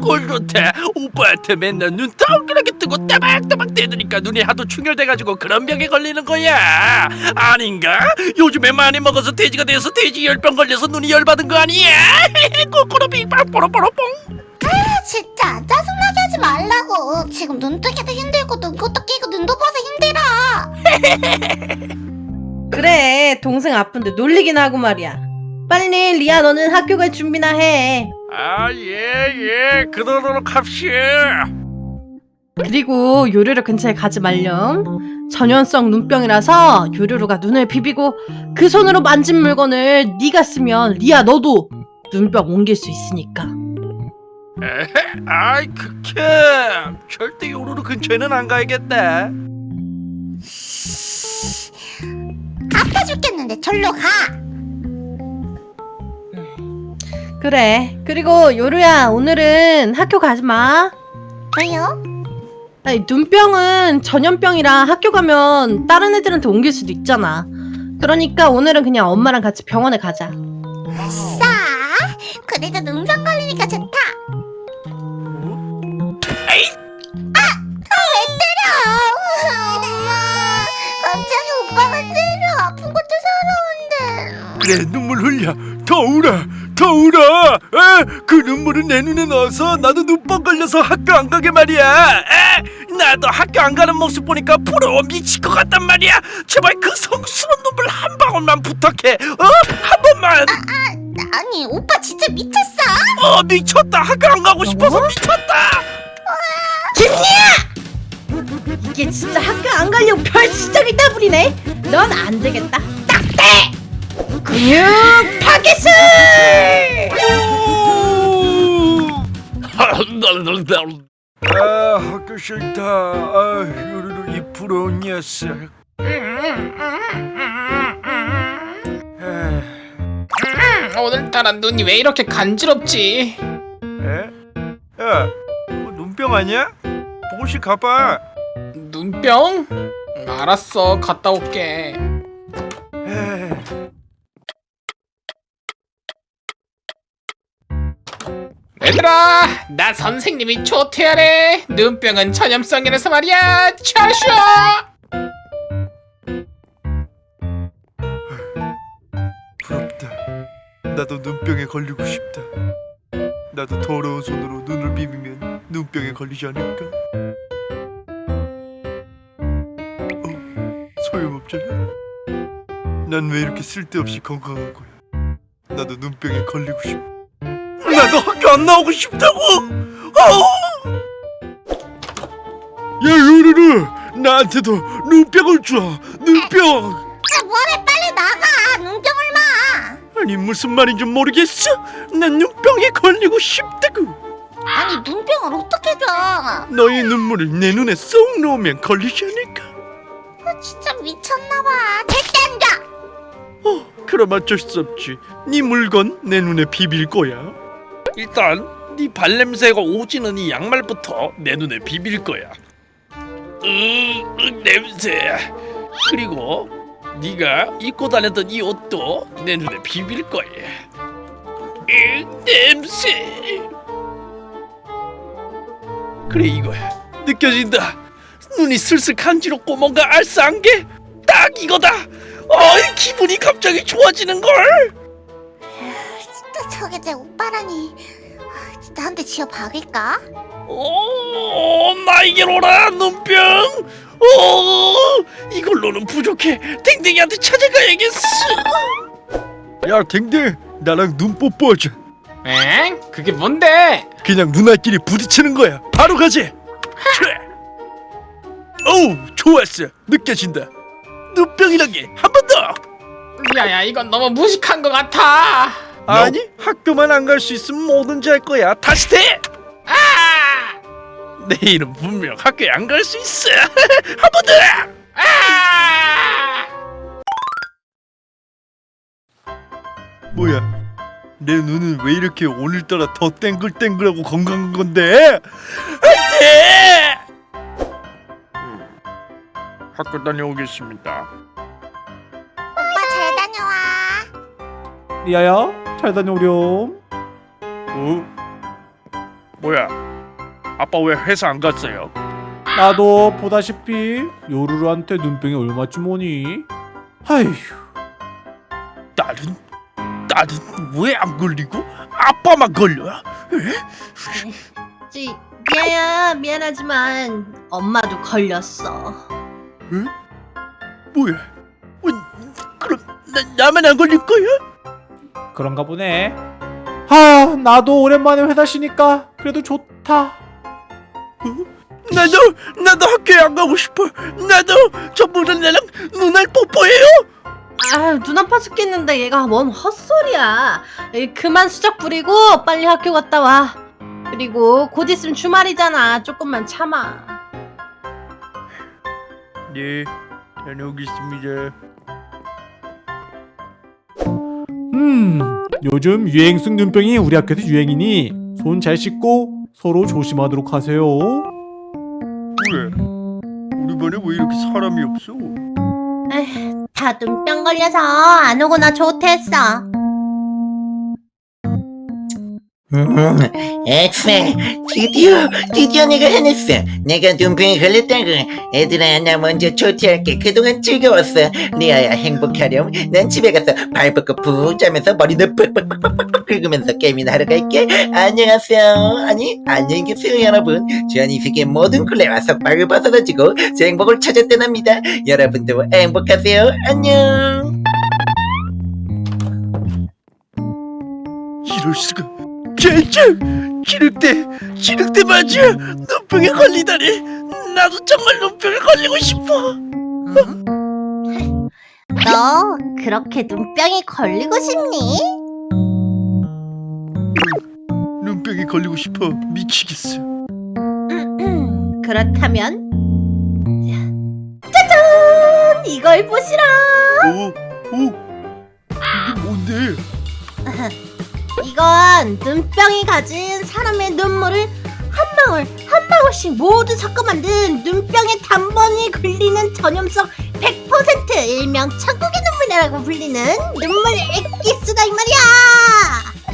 꼴 좋다 오빠한테 맨날 눈 동그랗게 뜨고 따박따박 대드니까 눈이 하도 충혈돼가지고 그런 병에 걸리는 거야. 아닌가? 요즘에 많이 먹어서 돼지가 돼서 돼지 열병 걸려서 눈이 열받은 거 아니야? 꼬꼬로빙 뽀로뽀로뽕. 아, 진짜 짜증나게 하지 말라고. 지금 눈 뜨기도 힘들고 눈꽃도 끼고 눈도 봐서 힘들어. 그래 동생 아픈데 놀리긴 하고 말이야. 빨리 리아 너는 학교 갈 준비나 해 아 예 예. 그러도록 합시다. 그리고 요루루 근처에 가지 말렴. 전염성 눈병이라서 요루루가 눈을 비비고 그 손으로 만진 물건을 네가 쓰면 리아 너도 눈병 옮길 수 있으니까. 에헤, 아이 극혐. 절대 요루루 근처에는 안 가야겠다. 아파 죽겠는데 절로 가 그래. 그리고 요루야 오늘은 학교 가지 마. 왜요? 아니, 눈병은 전염병이라 학교 가면 다른 애들한테 옮길 수도 있잖아. 그러니까 오늘은 그냥 엄마랑 같이 병원에 가자. 싸! 그래도 눈병 걸리니까 좋다. 에이! 아! 아, 왜 때려! 엄마! 갑자기 오빠가 때려! 아픈 것도 서러운데. 그래 눈물 흘려. 더 울어 더 울어 에? 그 눈물은 내 눈에 넣어서 나도 눈뻥 걸려서 학교 안 가게 말이야. 에? 나도 학교 안 가는 모습 보니까 부러워 미칠 것 같단 말이야. 제발 그 성스러운 눈물 한 방울만 부탁해. 어? 한 번만. 아, 아니 오빠 진짜 미쳤어? 어 미쳤다. 학교 안 가고 싶어서 미쳤다. 이게 진짜 학교 안 가려고 별 시작을 따부리네. 넌 안 되겠다. 딱대 근육 파괴술 아 학교 싫다 아 요루루 이 부러운 녀석 에? 오늘따라 눈이 왜 이렇게 간지럽지? 에? 야, 뭐 눈병 아니야? 보고씩 가봐. 눈병? 알았어, 갔다 올게. 얘들아, 나 선생님이 조퇴하래. 눈병은 전염성이라서 말이야. 차쇼! 부럽다. 나도 눈병에 걸리고 싶다. 나도 더러운 손으로 눈을 비비면 눈병에 걸리지 않을까? 어, 소용없잖아. 난 왜 이렇게 쓸데없이 건강한 거야? 나도 눈병에 걸리고 싶어. 나도 학교 안 나오고 싶다고. 어! 야 요르르, 나한테도 눈병을 줘. 눈병. 아 뭐래 빨리 나가 눈병을 마 아니 무슨 말인지 모르겠어. 난 눈병에 걸리고 싶다고. 아니 눈병을 어떻게 줘 너의 눈물을 내 눈에 쏙 넣으면 걸리지 않을까? 아, 진짜 미쳤나봐 절대 안 줘! 어, 그럼 어쩔 수 없지. 네 물건 내 눈에 비빌 거야. 일단 네 발냄새가 오지는 이 양말부터 내 눈에 비빌 거야. 으, 으 냄새. 그리고 네가 입고 다녔던 이 옷도 내 눈에 비빌 거야. 으, 냄새. 그래 이거야. 느껴진다. 눈이 슬슬 간지럽고 뭔가 알싸한 게 딱 이거다. 어이 기분이 갑자기 좋아지는 걸. 진짜 저게 내 아, 진짜 한 대 지어 박을까? 오 나에게로라 눈병. 오 이걸로는 부족해. 댕댕이한테 찾아가야겠어. 야 댕댕 나랑 눈 뽀뽀하자. 엥? 그게 뭔데? 그냥 누나끼리 부딪히는 거야. 바로 가지. 그래. 어우 좋았어. 느껴진다. 눈병이란 게 한 번 더. 야야, 이건 너무 무식한 것 같아. 아니 학교만 안 갈 수 있으면 뭐든지 할 거야. 다시 돼. 아! 내일은 분명 학교에 안 갈 수 있어. 한번 더. 아! 뭐야? 내 눈은 왜 이렇게 오늘따라 더 땡글땡글하고 건강한 건데? 안돼! 학교 다녀오겠습니다. 리아야 잘 다녀오렴 어? 뭐야? 아빠 왜 회사 안 갔어요? 나도 보다시피 요루루한테 눈병이 얼마쯤 오니? 아휴 딸은 딸은 왜안 걸리고 아빠만 걸려? 지, 미아야 미안하지만 엄마도 걸렸어. 뭐야? 어, 그럼 나, 나만 안 걸릴 거야? 그런가 보네 아 나도 오랜만에 회사 쉬니까 그래도 좋다 나도 나도 학교에 안 가고 싶어. 나도 저보다 나랑 눈알 뽀뽀해요. 아, 눈 아파 죽겠는데 얘가 뭔 헛소리야. 에이, 그만 수작 부리고 빨리 학교 갔다 와. 그리고 곧 있으면 주말이잖아. 조금만 참아. 네, 다녀오겠습니다. 음 요즘 유행성 눈병이 우리 학교에서 유행이니 손 잘 씻고 서로 조심하도록 하세요 왜? 우리 반에 왜 이렇게 사람이 없어? 다 눈병 걸려서 안 오거나 좋댔어. 음, 엑셀 드디어 드디어 내가 해냈어. 내가 눈병에 걸렸다고. 얘들아 나 먼저 조퇴할게. 그동안 즐거웠어. 리아야 행복하렴. 난 집에 가서 발 뻗고 푹 자면서 머리는 빡빡빡빡빡 긁으면서 게임이나 하러 갈게. 안녕하세요. 아니 안녕히 계세요 여러분. 전이 세계 모든 굴레와 속박을 벗어나지고 제 행복을 찾았다납니다. 여러분도 행복하세요. 안녕. 이럴 수가. 젠장! 기륵대, 기륵대 맞아. 눈병에 걸리다니. 나도 정말 눈병에 걸리고 싶어. 너 그렇게 눈병이 걸리고 싶니? 눈병에 걸리고 싶어 미치겠어. 그렇다면 짜잔! 이걸 보시라. 오, 오, 이게 뭔데? 이건 눈병이 가진 사람의 눈물을 한 방울 한 방울씩 모두 섞어 만든 눈병의 단번이 굴리는 전염성 100% 일명 천국의 눈물이라고 불리는 눈물 엑기스다 이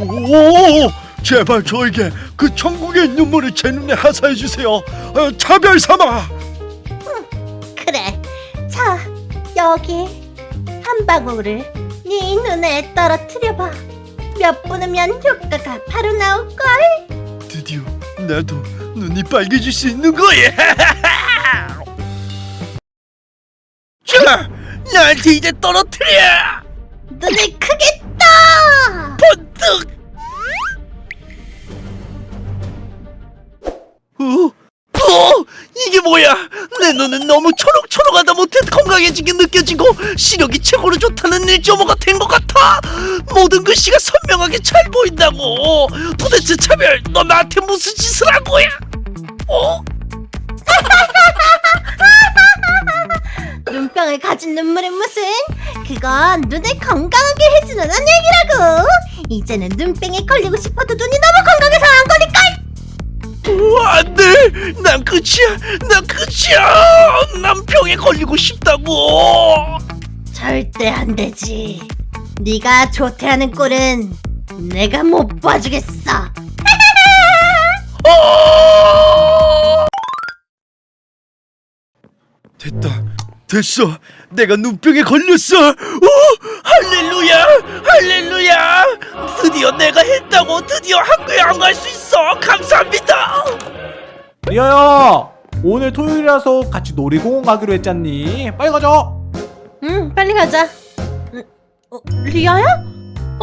말이야. 오, 제발 저에게 그 천국의 눈물을 제 눈에 하사해 주세요. 어, 차별 삼아. 그래. 자, 여기 한 방울을 네 눈에 떨어뜨려 봐. 몇분 후면 효과가 바로 나올 걸. 드디어 나도 눈이 빨개질 수 있는 거야. 자, 나한테 이제 떨어뜨려. 눈을 크게 떠. 번뜩. 어? 어? 이게 뭐야? 내 눈은 너무 초록초록하다 못해 건강해지게 느껴지고 시력이 최고로 좋다는 1.5가 된 것 같아. 모든 글씨가 선명하게 잘 보인다고. 도대체 차별, 너 나한테 무슨 짓을 한 거야? 어? 눈병을 가진 눈물은 무슨? 그건 눈을 건강하게 해주는 얘기라고. 이제는 눈병에 걸리고 싶어도 눈이 너무 건강해서 안 걸릴걸. 어, 안 돼! 난 끝이야! 난 끝이야! 난 병에 걸리고 싶다고! 절대 안 되지. 네가 조퇴하는 꼴은 내가 못 봐주겠어. 어! 됐다. 됐어. 내가 눈병에 걸렸어. 오! 할렐루야! 할렐루야! 드디어 내가 했다고 드디어 학교에 안 갈 수 있어. 감사합니다. 리아야 오늘 토요일이라서 같이 놀이공원 가기로 했잖니 빨리 가자 응, 빨리 가자. 응, 어, 리아야?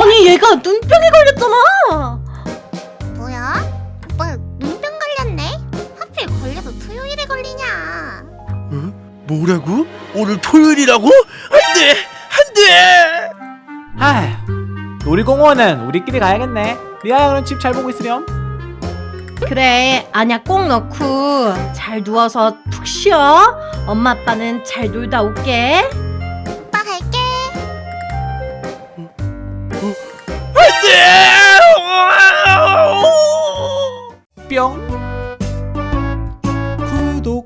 아니 얘가 눈병에 걸렸잖아. 뭐야? 오빠 눈병 걸렸네? 하필 걸려서 토요일에 걸리냐? 뭐라고? 오늘 토요일이라고? 안 돼. 안 돼. 아휴 놀이공원은 우리끼리 가야겠네 리아야 그럼 집 잘 보고 있으렴 그래, 안약 꼭 넣고 잘 누워서 푹 쉬어. 엄마 아빠는 잘 놀다 올게. 뿅. 구독.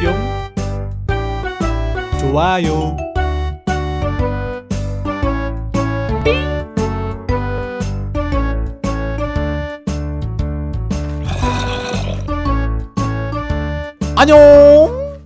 뿅. 좋아요. 아. 안녕.